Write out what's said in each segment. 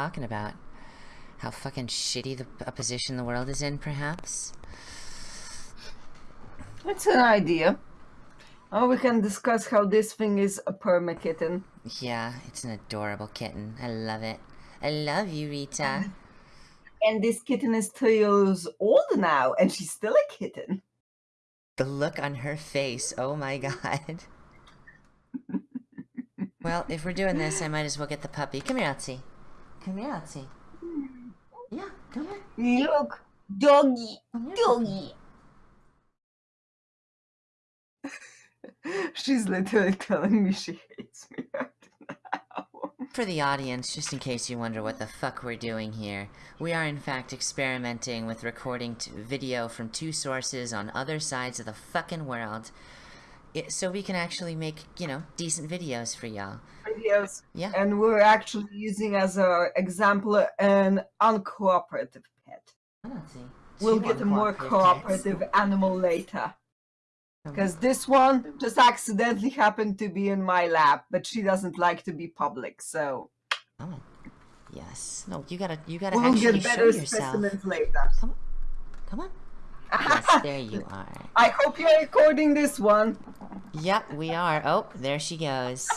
talking about? How fucking shitty the a position the world is in, perhaps? That's an idea. Oh, we can discuss how this thing is a perma kitten. Yeah, it's an adorable kitten. I love it. I love you, Rita. And this kitten is two years old now, and she's still a kitten. The look on her face, oh my god. well, if we're doing this, I might as well get the puppy. Come here, Elsie. Come here, Elsie. Yeah, come here. Look, doggy, here, doggy. She's literally telling me she hates me right now. For the audience, just in case you wonder what the fuck we're doing here, we are in fact experimenting with recording t video from two sources on other sides of the fucking world, it, so we can actually make, you know, decent videos for y'all. Videos. Yeah. And we're actually using as our example an uncooperative pet. Oh, we'll get a more cooperative animal later. Because this one just accidentally happened to be in my lap, but she doesn't like to be public, so Oh, yes. No, you gotta, you gotta we'll actually get show better yourself. specimens later. Come on, come on. Yes, there you are. I hope you're recording this one. Yep, we are. Oh, there she goes.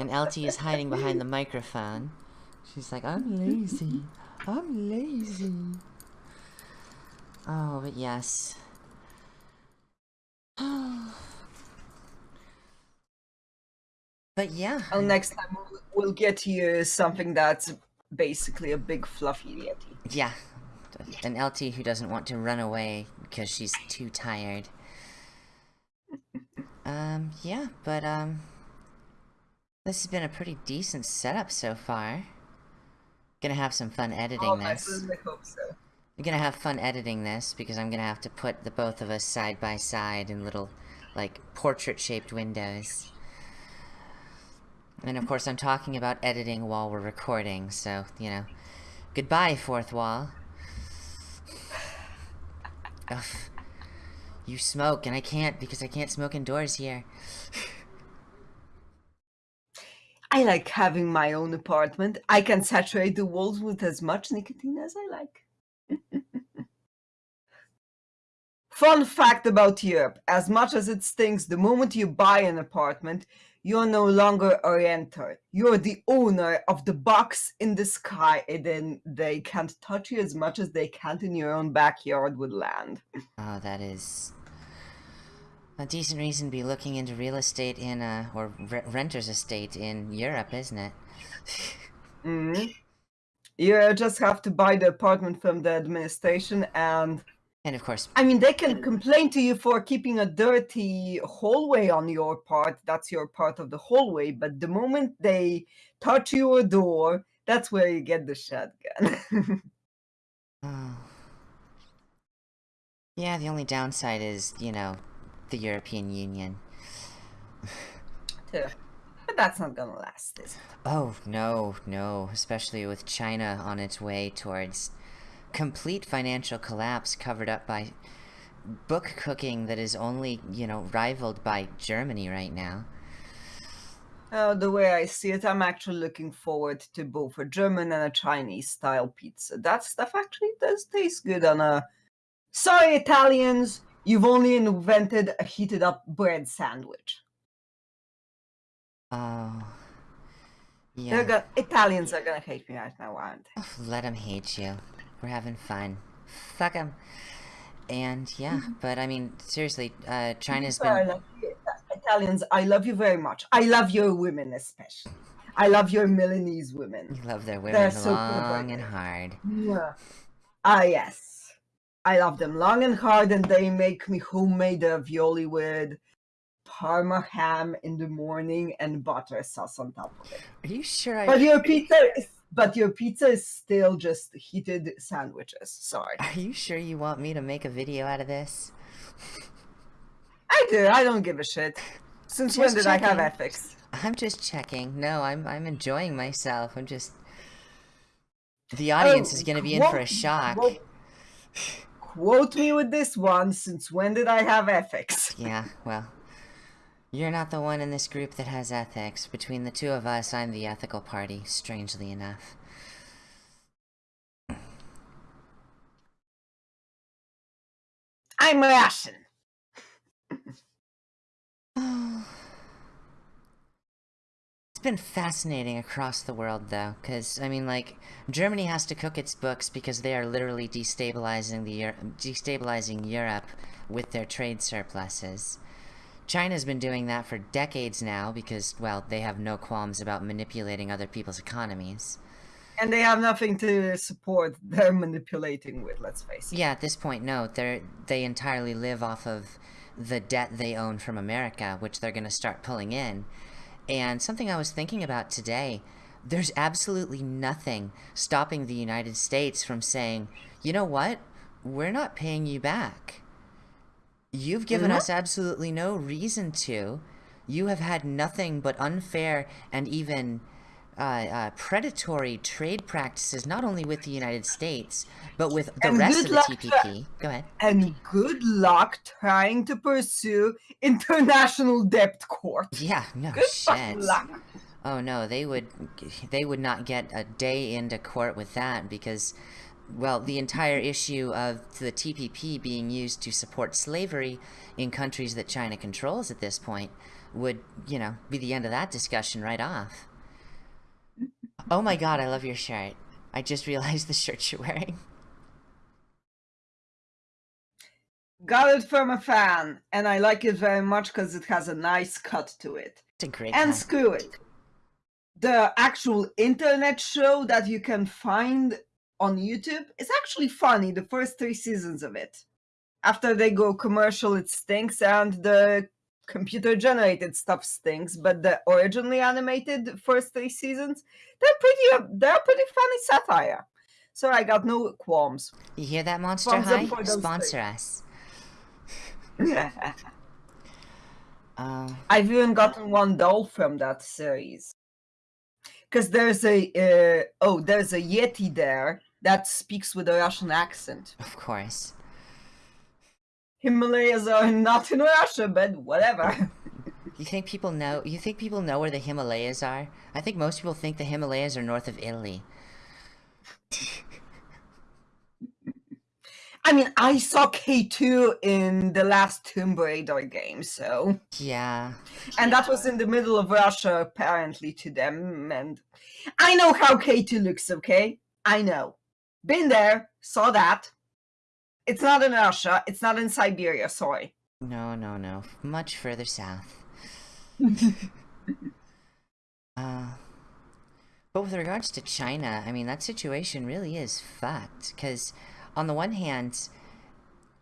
And LT is hiding behind the microphone. She's like, I'm lazy. I'm lazy. Oh, but yes. but yeah. Well, next time we'll, we'll get you something that's basically a big fluffy yeti. Yeah. An LT who doesn't want to run away because she's too tired. Um, yeah, but, um... This has been a pretty decent setup so far. Gonna have some fun editing Oh, I this. certainly hope so. I'm gonna have fun editing this because I'm gonna have to put the both of us side by side in little, like, portrait-shaped windows. And of course, I'm talking about editing while we're recording, so, you know. Goodbye, fourth wall. Ugh. You smoke, and I can't because I can't smoke indoors here. I like having my own apartment. I can saturate the walls with as much nicotine as I like. Fun fact about Europe as much as it stinks, the moment you buy an apartment, you're no longer a renter. You're the owner of the box in the sky, and then they can't touch you as much as they can't in your own backyard with land. Oh, that is a decent reason to be looking into real estate in, uh, or re renter's estate in Europe, isn't it? Mhm. You just have to buy the apartment from the administration and and of course, I mean, they can complain to you for keeping a dirty hallway on your part. That's your part of the hallway. But the moment they touch your door, that's where you get the shotgun. oh. Yeah, the only downside is, you know, the European Union. Too. But that's not gonna last, is it? Oh, no, no, especially with China on its way towards complete financial collapse covered up by book cooking that is only, you know, rivaled by Germany right now. Uh, the way I see it, I'm actually looking forward to both a German and a Chinese style pizza. That stuff actually does taste good on a. Sorry, Italians, you've only invented a heated up bread sandwich. Oh. Yeah. gonna, Italians are gonna hate me right now, aren't they? Let them hate you. We're having fun. Fuck them. And yeah, but I mean, seriously, uh, China's Sorry, been. Italians, I love you very much. I love your women especially. I love your Milanese women. You love their women They're women so long and hard. Yeah. Ah, yes. I love them long and hard, and they make me homemade ravioli with parma ham in the morning and butter sauce on top of it. Are you sure I? But your pizza is, but your pizza is still just heated sandwiches. Sorry. Are you sure you want me to make a video out of this? I do. I don't give a shit. Since when Just did I have ethics? I'm just checking. No, I'm I'm enjoying myself. I'm just. The oh, audience Oh, is gonna be in for a shock. quote- quote me with this one, since when did I have ethics? Yeah, well, you're not the one in this group that has ethics. Between the two of us, I'm the ethical party, strangely enough. I'm Russian. It's been fascinating across the world, though, because, I mean, like, Germany has to cook its books because they are literally destabilizing the Euro destabilizing Europe with their trade surpluses. China's been doing that for decades now because, well, they have no qualms about manipulating other people's economies. And they have nothing to support they're manipulating with, let's face it. Yeah, at this point, no. They're, they entirely live off of the debt they own from America, which they're going to start pulling in. And something I was thinking about today, there's absolutely nothing stopping the United States from saying, you know what? We're not paying you back. You've given us absolutely no reason to. You have had nothing but unfair and even uh, uh, predatory trade practices, not only with the United States, but with the And rest of the TPP. Go ahead. And good luck trying to pursue international debt court. Yeah, no Good shit. luck. Oh no, they would they would not get a day into court with that because well, the entire issue of the TPP being used to support slavery in countries that China controls at this point would, you know, be the end of that discussion right off. Oh my god, I love your shirt. I just realized the shirt you're wearing. Got it from a fan, and I like it very much because it has a nice cut to it. It's a great And hat. screw it. The actual internet show that you can find on YouTube is actually funny, the first three seasons of it. After they go commercial, it stinks, and the computer generated stuff stinks, but the originally animated first three seasons, they're pretty they're pretty funny satire. So I got no qualms. You hear that, Monster High? Sponsor us. Uh, I've even gotten one doll from that series. Because there's a uh, oh, there's a Yeti there that speaks with a Russian accent. of course. Himalayas are not in Russia, but whatever. You think people know? You think people know where the Himalayas are? I think most people think the Himalayas are north of Italy. I mean, I saw K2 in the last Tomb Raider game, so. Yeah. And that was in the middle of Russia, apparently, to them. And I know how K2 looks, okay? I know. Been there, saw that. It's not in Russia, it's not in Siberia, sorry. No, no, no. Much further south. Uh, but with regards to China, I mean, that situation really is fucked. Because, on the one hand,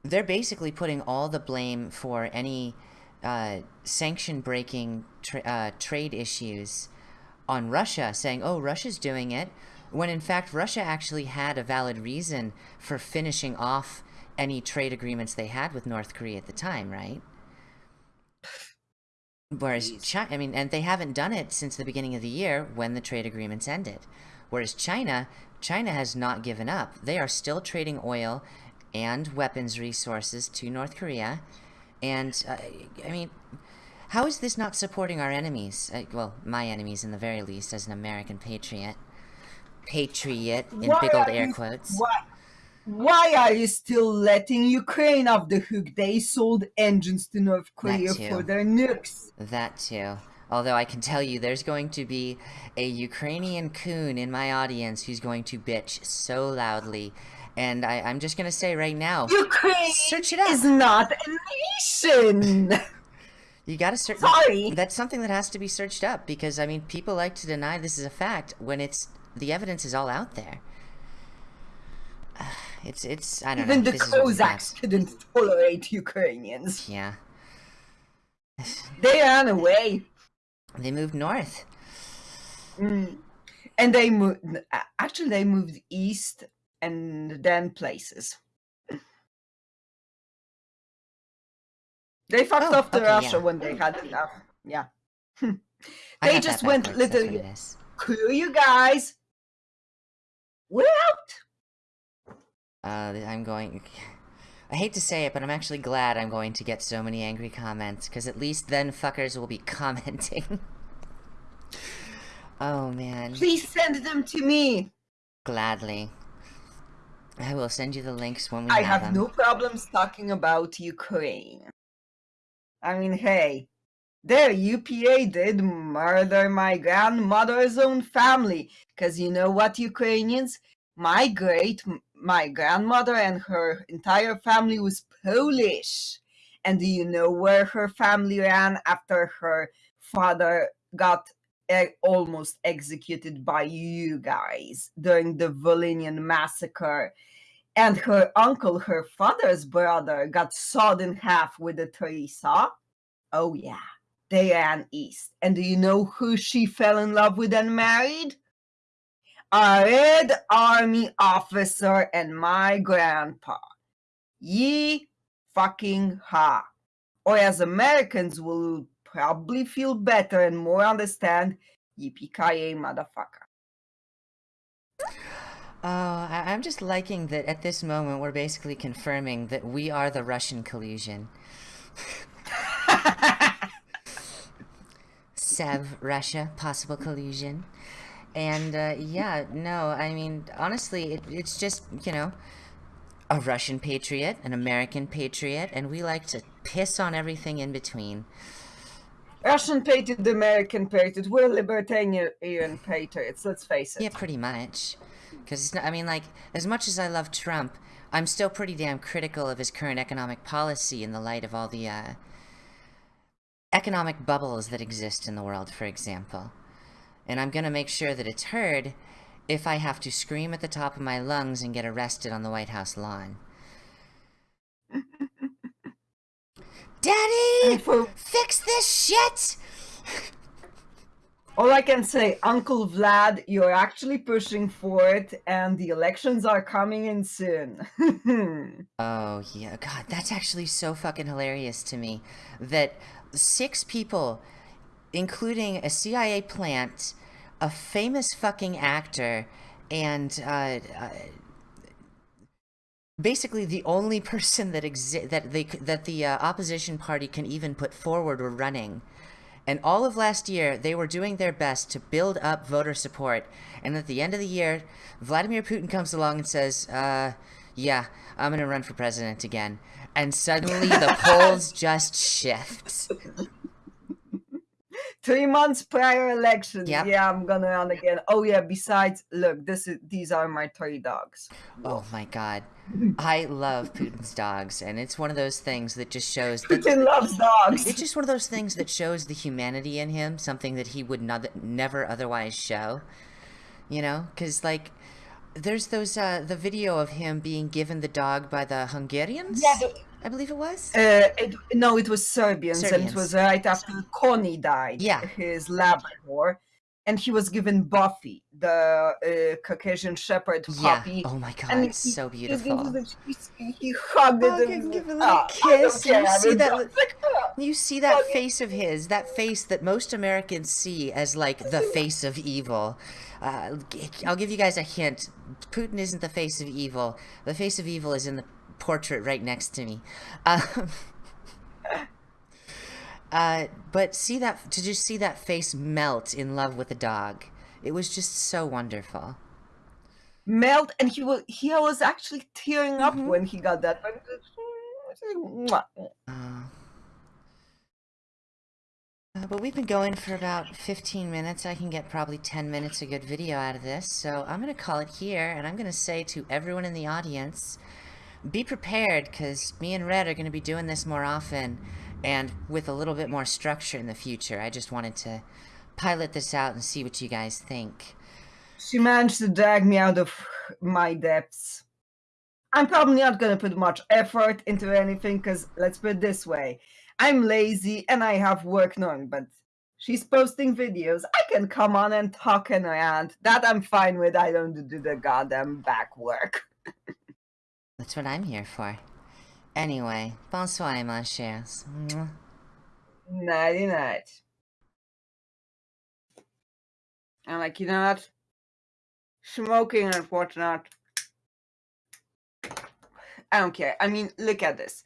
they're basically putting all the blame for any uh, sanction breaking tra- uh, trade issues on Russia, saying, oh, Russia's doing it, when in fact, Russia actually had a valid reason for finishing off any trade agreements they had with North Korea at the time, right? Whereas China, I mean, and they haven't done it since the beginning of the year when the trade agreements ended. Whereas China, China has not given up. They are still trading oil and weapons resources to North Korea. And, uh, I mean, how is this not supporting our enemies? Uh, well, my enemies in the very least, as an American patriot. Patriot, in Why big old air you- quotes. Why, why are you still letting Ukraine off the hook? They sold engines to North Korea for their nukes. That too. Although I can tell you, there's going to be a Ukrainian coon in my audience who's going to bitch so loudly. And I, I'm just gonna say right now, Ukraine search it up. is not a nation. You gotta search. Sorry. That's something that has to be searched up because I mean, people like to deny this is a fact when it's the evidence is all out there. It's it's I don't Even know. the what we Cossacks couldn't tolerate Ukrainians. Yeah, They ran away. they moved north. Mm. And they moved. Actually, they moved east and then places. They fucked Oh, off to okay, Russia yeah. when they had enough. Yeah. They just went backwards, that's what literally- it is. Screw you guys. We're out. Uh, I'm going. I hate to say it, but I'm actually glad I'm going to get so many angry comments, because at least then fuckers will be commenting. oh man, Please send them to me. gladly. I will send you the links when we I have, have no problems talking about Ukraine. I mean, hey, their UPA did murder my grandmother's own family. Because you know what, Ukrainians? My great, my grandmother and her entire family was Polish. And do you know where her family ran after her father got e- almost executed by you guys during the Volhynian massacre? And her uncle, her father's brother, got sawed in half with a tree saw? Oh, yeah they ran east. And do you know who she fell in love with and married? A Red Army officer and my grandpa. Ye fucking ha. Or as Americans will probably feel better and more understand, yippee motherfucker. Oh, I- I'm just liking that at this moment we're basically confirming that we are the Russian collusion. Sev, Russia, possible collusion. And uh, yeah, no, I mean, honestly, it, it's just, you know, a Russian patriot, an American patriot, and we like to piss on everything in between. Russian patriot, American patriot, we're libertarian patriots, let's face it. Yeah, pretty much. Because, I mean, like, as much as I love Trump, I'm still pretty damn critical of his current economic policy in the light of all the uh, economic bubbles that exist in the world, for example. And I'm going to make sure that it's heard if I have to scream at the top of my lungs and get arrested on the White House lawn. Daddy! For Fix this shit! All I can say, Uncle Vlad, you're actually pushing for it, and the elections are coming in soon. Oh, yeah. God, that's actually so fucking hilarious to me. That six people, including a CIA plant, a famous fucking actor, and uh, uh, basically the only person that exi- that they that the uh, opposition party can even put forward were running. And all of last year, they were doing their best to build up voter support. And at the end of the year, Vladimir Putin comes along and says, uh, yeah, I'm going to run for president again. And suddenly the polls just shift. Three months prior election. Yep. yeah, I'm gonna run again. Oh yeah, besides, look, this is these are my three dogs. Oh my god. I love Putin's dogs, and it's one of those things that just shows that Putin loves dogs. it's just one of those things that shows the humanity in him, something that he would not, never otherwise show. You know, because like, there's those uh, the video of him being given the dog by the Hungarians. Yeah, the- I believe it was. Uh, it, no, it was Serbians, and it was right after Koni died. Yeah. his Labrador, and he was given Buffy, the uh, Caucasian Shepherd yeah. puppy. Oh my god, and it's he- so beautiful. He, he hugged Oh, it. give- and- give a little I kiss, you see that like. You see that Okay. face of his, that face that most Americans see as like the face of evil. Uh, I'll give you guys a hint. Putin isn't the face of evil. The face of evil is in the portrait right next to me. Um, uh, but see that to just see that face melt in love with a dog. It was just so wonderful. melt and he was he was actually tearing up Mhm. when he got that uh, but we've been going for about 15 minutes. I can get probably 10 minutes of good video out of this. So I'm going to call it here, and I'm going to say to everyone in the audience, be prepared, because me and Red are going to be doing this more often, and with a little bit more structure in the future. I just wanted to pilot this out and see what you guys think. she managed to drag me out of my depths. I'm probably not going to put much effort into anything because let's put it this way. I'm lazy and i have work knowing but she's posting videos. I can come on and talk and rant. That i'm fine with. I don't do the goddamn back work That's what I'm here for. Anyway, bonsoir, mon chers. Nighty night i'm like you know what smoking and whatnot I don't care. I mean, look at this.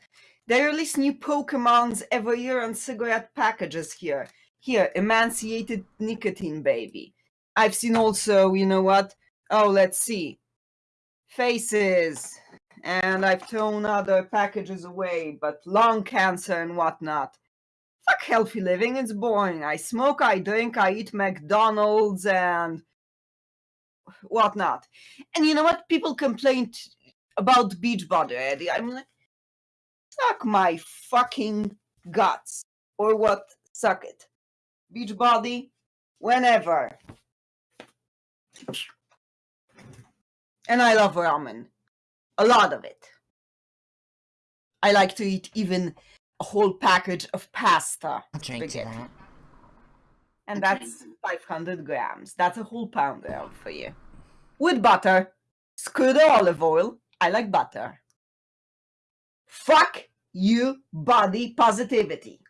They release new Pokemons every year on cigarette packages here. Here, Emanciated Nicotine Baby. I've seen also, you know what? Oh, let's see. faces, and I've thrown other packages away, but lung cancer and whatnot. Fuck healthy living, it's boring. I smoke, I drink, I eat McDonald's, and whatnot. And you know what? People complain t- about Beachbody, Eddie. I'm like, suck my fucking guts. Or what? Suck it. Beachbody, whenever. And I love ramen. A lot of it. I like to eat even a whole package of pasta. I'll drink to spaghetti. that. And that's 500 grams. That's a whole pound there for you. With butter. Screw the olive oil. I like butter. Fuck you, body positivity.